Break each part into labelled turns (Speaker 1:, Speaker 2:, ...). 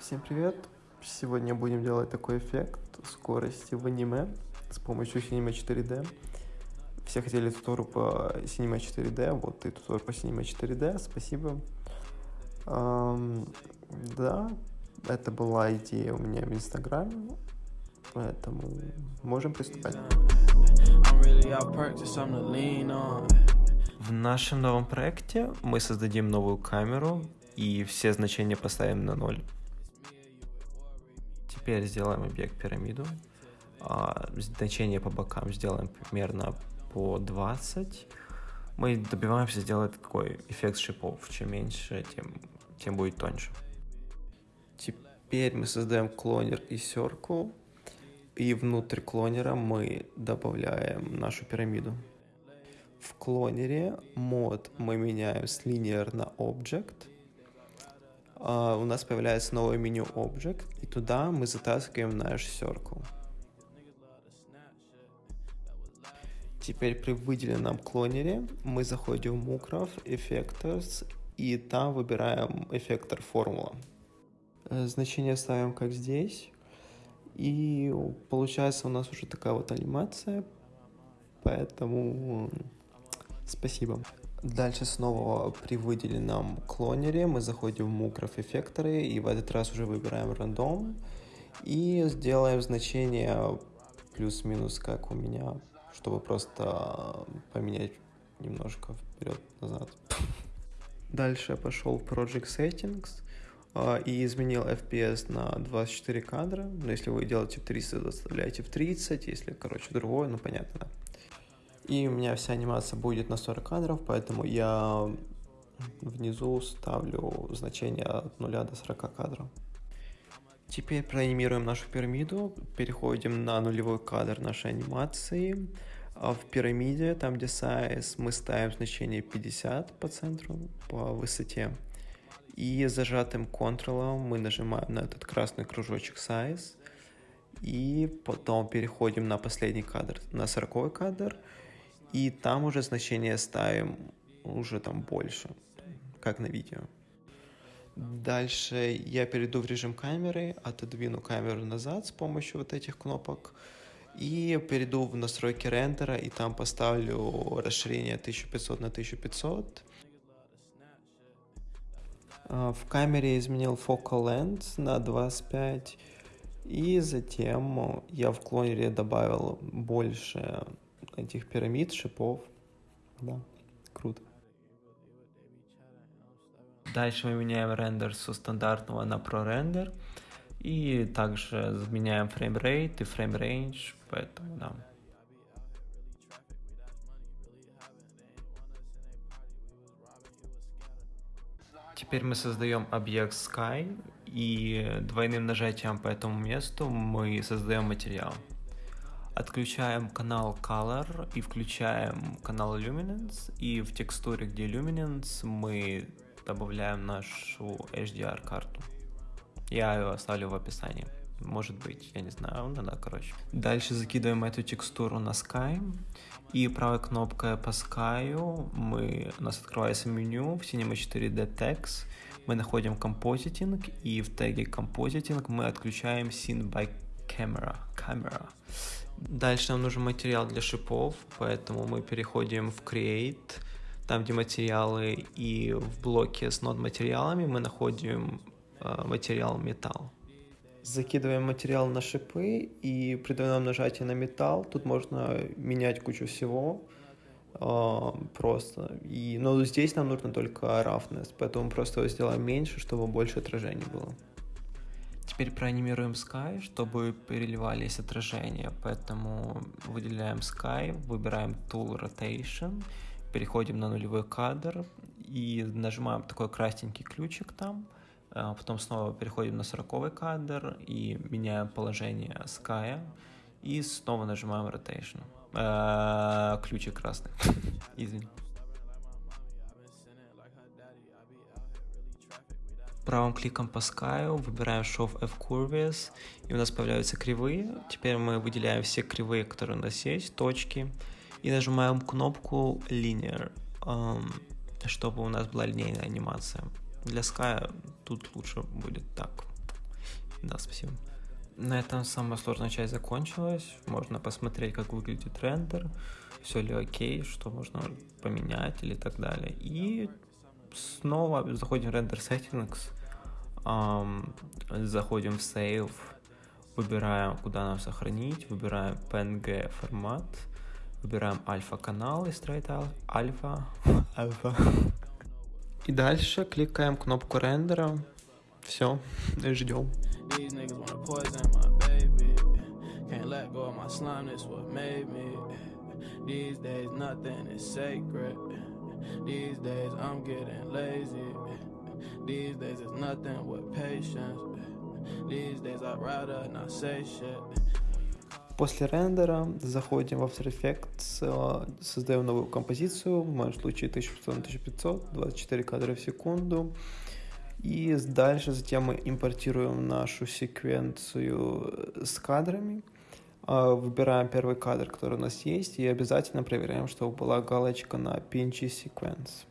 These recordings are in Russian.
Speaker 1: Всем привет! Сегодня будем делать такой эффект скорости в аниме с помощью Cinema 4D. Все хотели тутору по Cinema 4D, вот и тутору по Cinema 4D, спасибо. Эм, да, это была идея у меня в Инстаграме, поэтому можем приступать. В нашем новом проекте мы создадим новую камеру и все значения поставим на ноль. Теперь сделаем объект пирамиду. А, значение по бокам сделаем примерно по 20. Мы добиваемся сделать такой эффект шипов. Чем меньше, тем, тем будет тоньше. Теперь мы создаем клонер и circle. И внутрь клонера мы добавляем нашу пирамиду. В клонере мод мы меняем с linear на object – у нас появляется новое меню Object, и туда мы затаскиваем наш Circle. Теперь при выделенном клонере мы заходим в Mukrow, Effectors, и там выбираем эффектор формула. Э, значение ставим как здесь, и получается у нас уже такая вот анимация, поэтому спасибо. Дальше снова при выделенном клонере мы заходим в мукров эффекторы и в этот раз уже выбираем рандом и сделаем значение плюс-минус как у меня, чтобы просто поменять немножко вперед-назад. Дальше пошел в Project Settings а, и изменил FPS на 24 кадра. Но если вы делаете в 300, заставляете в 30, если, короче, другое, ну понятно. И у меня вся анимация будет на 40 кадров, поэтому я внизу ставлю значение от 0 до 40 кадров. Теперь проанимируем нашу пирамиду, переходим на нулевой кадр нашей анимации. А в пирамиде, там где size, мы ставим значение 50 по центру, по высоте. И зажатым контролом мы нажимаем на этот красный кружочек size. И потом переходим на последний кадр, на 40 кадр и там уже значение ставим уже там больше, как на видео. Дальше я перейду в режим камеры, отодвину камеру назад с помощью вот этих кнопок и перейду в настройки рендера и там поставлю расширение 1500 на 1500. А, в камере изменил focal length на 25 и затем я в клонере добавил больше этих пирамид, шипов. Да, круто. Дальше мы меняем рендер со стандартного на ProRender. И также меняем frame rate и frame range, поэтому да. Теперь мы создаем объект Sky, и двойным нажатием по этому месту мы создаем материал. Отключаем канал Color и включаем канал Luminance. И в текстуре, где Luminance, мы добавляем нашу HDR карту. Я ее оставлю в описании. Может быть, я не знаю, ну да, короче. Дальше закидываем эту текстуру на Sky. И правой кнопкой по Sky мы, у нас открывается меню в Cinema 4D Text. Мы находим Compositing и в теге Compositing мы отключаем Scene by Camera. Camera. Дальше нам нужен материал для шипов, поэтому мы переходим в Create, там где материалы, и в блоке с нод материалами мы находим э, материал металл. Закидываем материал на шипы и при двойном нажатии на металл, тут можно менять кучу всего, э, просто. И, но здесь нам нужно только roughness, поэтому просто его сделаем меньше, чтобы больше отражений было. Теперь проанимируем Sky, чтобы переливались отражения, поэтому выделяем Sky, выбираем Tool Rotation, переходим на нулевой кадр и нажимаем такой красненький ключик там, а потом снова переходим на 40 кадр и меняем положение Sky и снова нажимаем Rotation. Э, ключик красный, извини. Правым кликом по Sky выбираем Show F Curves, и у нас появляются кривые. Теперь мы выделяем все кривые, которые у нас есть, точки, и нажимаем кнопку Linear, чтобы у нас была линейная анимация. Для Sky тут лучше будет так. На этом самая сложная часть закончилась. Можно посмотреть, как выглядит рендер, все ли окей, что можно поменять или так далее. И снова заходим в рендер settings, эм, заходим в save, выбираем, куда нам сохранить, выбираем PNG формат, выбираем альфа-канал и straight альфа. альфа. И дальше кликаем кнопку рендера. Все, ждем. These days nothing is sacred. These days I'm getting lazy. These days it's nothing with patience. These days I'd rather not say shit. После рендера заходим в After Effects, создаем новую композицию, в моем случае 1500 на 1500, 24 кадра в секунду. И дальше затем мы импортируем нашу секвенцию с кадрами, выбираем первый кадр, который у нас есть, и обязательно проверяем, чтобы была галочка на Pinchy Sequence.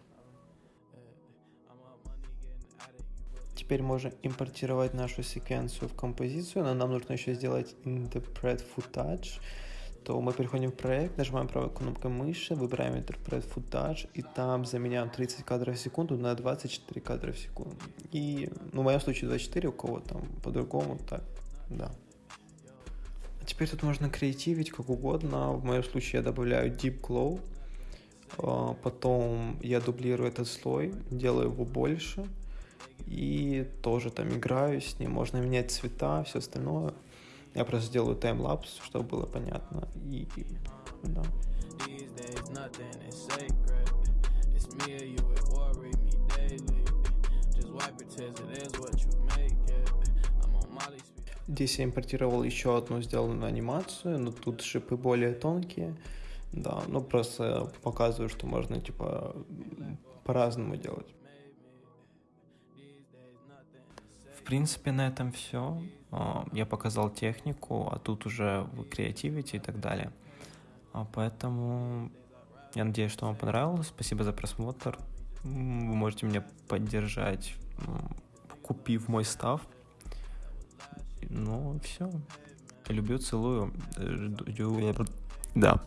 Speaker 1: Теперь можем импортировать нашу секвенцию в композицию, но нам нужно еще сделать Interpret Footage, то мы переходим в проект, нажимаем правой кнопкой мыши, выбираем Interpret Footage, и там заменяем 30 кадров в секунду на 24 кадра в секунду. И, ну, в моем случае 24, у кого там по-другому, так, да. Теперь тут можно креативить как угодно. В моем случае я добавляю Deep Glow, а, потом я дублирую этот слой, делаю его больше, и тоже там играю с ним, можно менять цвета, все остальное. Я просто сделаю таймлапс, чтобы было понятно. И, да. Здесь я импортировал еще одну сделанную анимацию, но тут шипы более тонкие. Да, ну просто показываю, что можно типа по-разному делать. В принципе, на этом все. А, я показал технику, а тут уже вы креативите и так далее. А поэтому я надеюсь, что вам понравилось. Спасибо за просмотр. Вы можете меня поддержать, купив мой став. Ну, все. Люблю, целую. Жду. Да.